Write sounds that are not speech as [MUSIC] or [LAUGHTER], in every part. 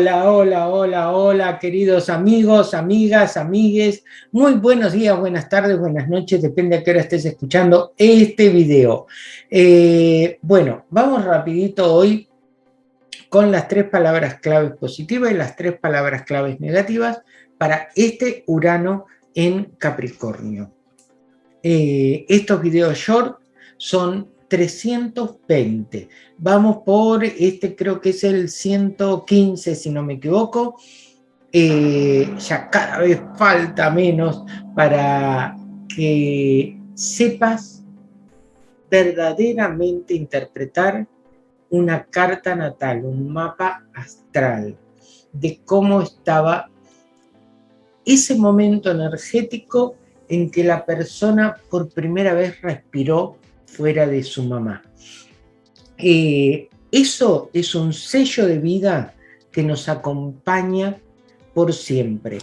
Hola, queridos amigos, amigas, amigues. Muy buenos días, buenas tardes, buenas noches, depende a qué hora estés escuchando este video. Eh, bueno, vamos rapidito hoy con las tres palabras claves positivas y las tres palabras claves negativas para este Urano en Capricornio. Eh, estos videos short son 320. Vamos por, este creo que es el 115, si no me equivoco. Eh, ya cada vez falta menos para que sepas verdaderamente interpretar una carta natal, un mapa astral de cómo estaba ese momento energético en que la persona por primera vez respiró fuera de su mamá. Eh, eso es un sello de vida que nos acompaña por siempre.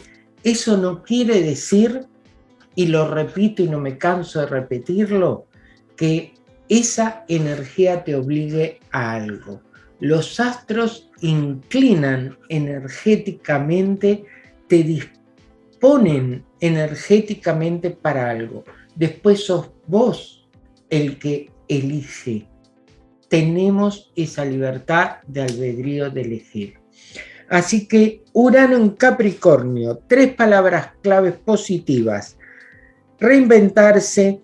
Eso no quiere decir, y lo repito y no me canso de repetirlo, que esa energía te obligue a algo. Los astros inclinan energéticamente, te disponen energéticamente para algo. Después sos vos el que elige. Tenemos esa libertad de albedrío de elegir. Así que Urano en Capricornio, tres palabras claves positivas. Reinventarse,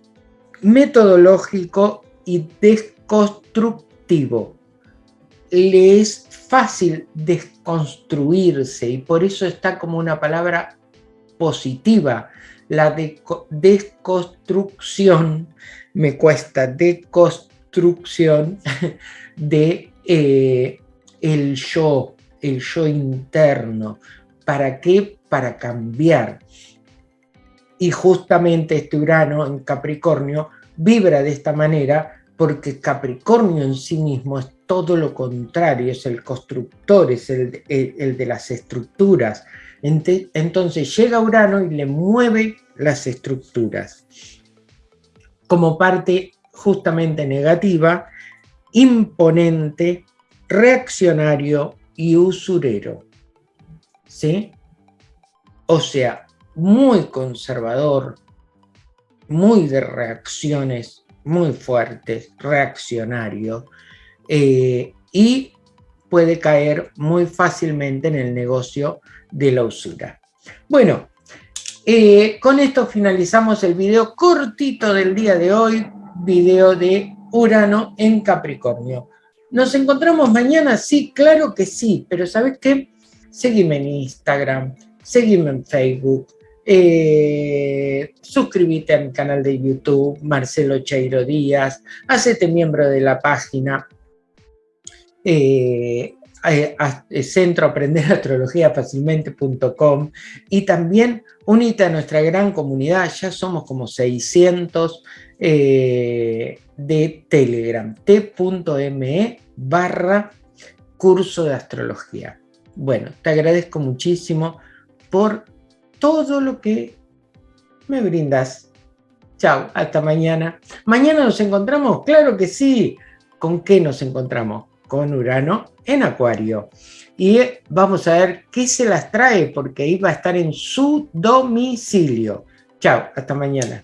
metodológico y desconstructivo. Le es fácil desconstruirse y por eso está como una palabra positiva. La desconstrucción me cuesta deconstrucción [LAUGHS] de eh, el yo, el yo interno. ¿Para qué? Para cambiar. Y justamente este Urano en Capricornio vibra de esta manera porque Capricornio en sí mismo es todo lo contrario, es el constructor, es el, el de las estructuras. Entonces llega Urano y le mueve las estructuras como parte justamente negativa, imponente, reaccionario y usurero. ¿Sí? O sea, muy conservador, muy de reacciones muy fuertes, reaccionario, eh, y puede caer muy fácilmente en el negocio de la usura. Bueno, eh, con esto finalizamos el video cortito del día de hoy, video de Urano en Capricornio. ¿Nos encontramos mañana? Sí, claro que sí, pero ¿sabes qué? Seguime en Instagram, seguime en Facebook, eh, suscríbete a mi canal de YouTube, Marcelo Cheiro Díaz, hacete miembro de la página, eh, eh, eh, centro aprender astrología fácilmente.com y también unite a nuestra gran comunidad, ya somos como 600 eh, de Telegram, t.me curso de astrología. Bueno, te agradezco muchísimo por todo lo que me brindas. Chao, hasta mañana. ¿Mañana nos encontramos? Claro que sí. ¿Con qué nos encontramos? Con Urano en Acuario. Y vamos a ver qué se las trae, porque ahí va a estar en su domicilio. Chao, hasta mañana.